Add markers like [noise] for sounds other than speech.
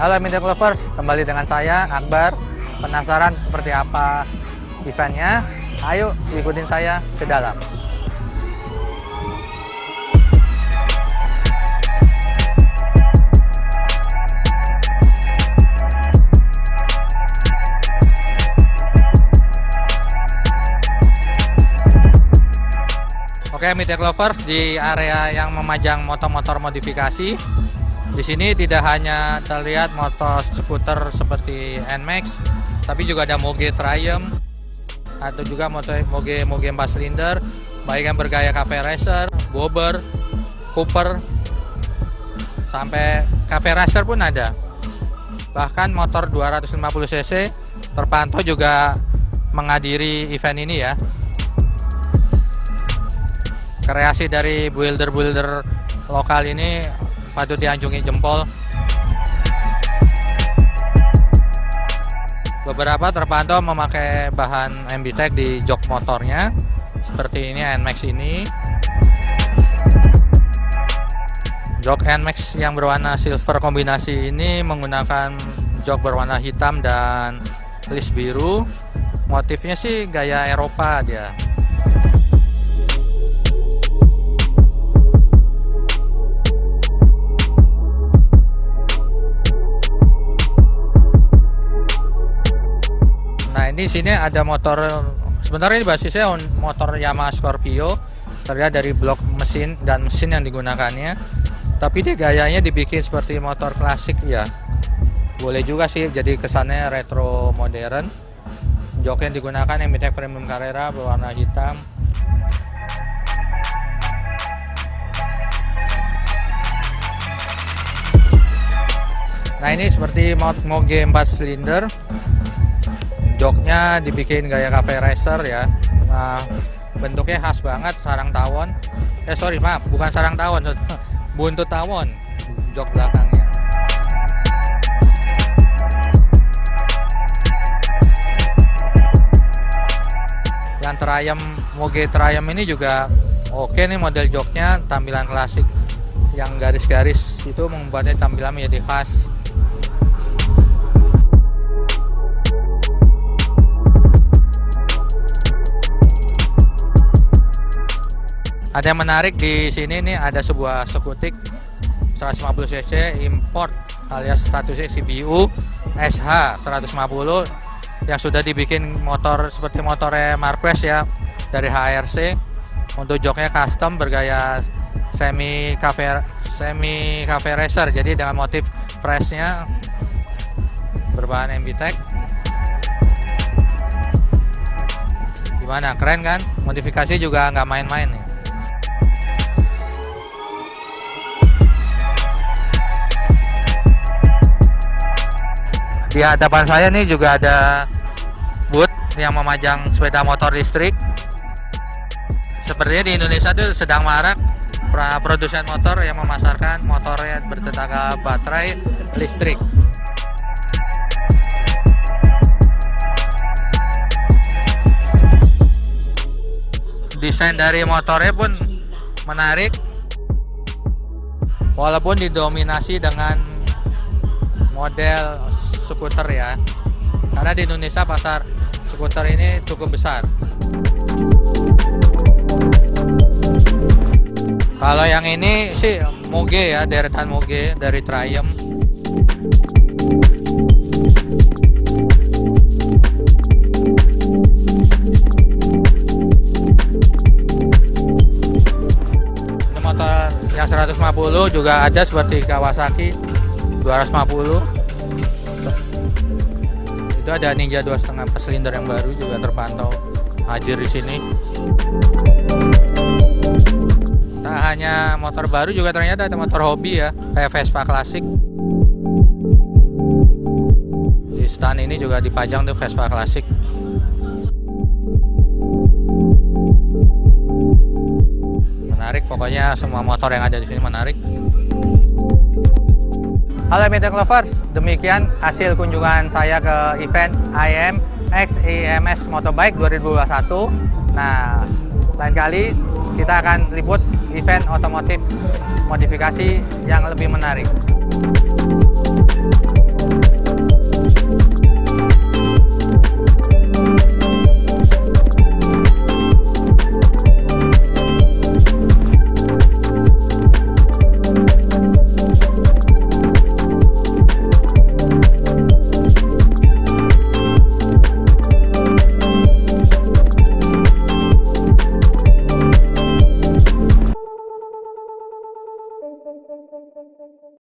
Halo Media Lovers, kembali dengan saya Akbar. Penasaran seperti apa eventnya? Ayo ikutin saya ke dalam. Oke, Media Lovers di area yang memajang motor-motor modifikasi. Di sini tidak hanya terlihat motor skuter seperti NMAX, tapi juga ada Moge Triumph atau juga motor Moge Moge 4 silinder, baik yang bergaya cafe racer, bobber, cooper, sampai cafe racer pun ada. Bahkan motor 250 cc terpantau juga menghadiri event ini ya kreasi dari builder-builder lokal ini patut dianjungi jempol. Beberapa terpantau memakai bahan MBTEC di jok motornya, seperti ini NMAX ini. Jok NMAX yang berwarna silver kombinasi ini menggunakan jok berwarna hitam dan list biru. Motifnya sih gaya Eropa dia. Ini sini ada motor sebenarnya ini basisnya motor Yamaha Scorpio. Terlihat dari blok mesin dan mesin yang digunakannya. Tapi dia gayanya dibikin seperti motor klasik ya. Boleh juga sih jadi kesannya retro modern. Jok yang digunakan MTEK Premium Carrera berwarna hitam. Nah ini seperti Moge 4 silinder joknya dibikin gaya cafe racer ya. Nah, bentuknya khas banget sarang tawon. Eh sorry maaf bukan sarang tawon [laughs] buntut tawon jok belakangnya. Yang terayam moge terayam ini juga oke nih model joknya tampilan klasik. Yang garis-garis itu membuatnya tampilan menjadi khas Ada yang menarik di sini nih ada sebuah skutik 150 cc import alias statusnya CBU SH 150 yang sudah dibikin motor seperti motornya Marquez ya dari HRC untuk joknya custom bergaya semi cafe semi cafe racer jadi dengan motif pressnya berbahan MBTEC gimana? Keren kan? Modifikasi juga nggak main-main nih di hadapan saya nih juga ada booth yang memajang sepeda motor listrik. Sepertinya di Indonesia tuh sedang marak produsen motor yang memasarkan motornya bertenaga baterai listrik. Desain dari motornya pun menarik. Walaupun didominasi dengan model skuter ya. Karena di Indonesia pasar skuter ini cukup besar. Kalau yang ini sih Moge ya deretan Moge dari Triumph. Motor yang 150 juga ada seperti Kawasaki 250 itu ada Ninja dua setengah silinder yang baru juga terpantau hadir di sini. Tak hanya motor baru juga ternyata ada motor hobi ya kayak Vespa klasik di stand ini juga dipajang tuh Vespa klasik menarik pokoknya semua motor yang ada di sini menarik Halo Media Lovers, demikian hasil kunjungan saya ke event IM X EMS Motobike 2021. Nah, lain kali kita akan liput event otomotif modifikasi yang lebih menarik.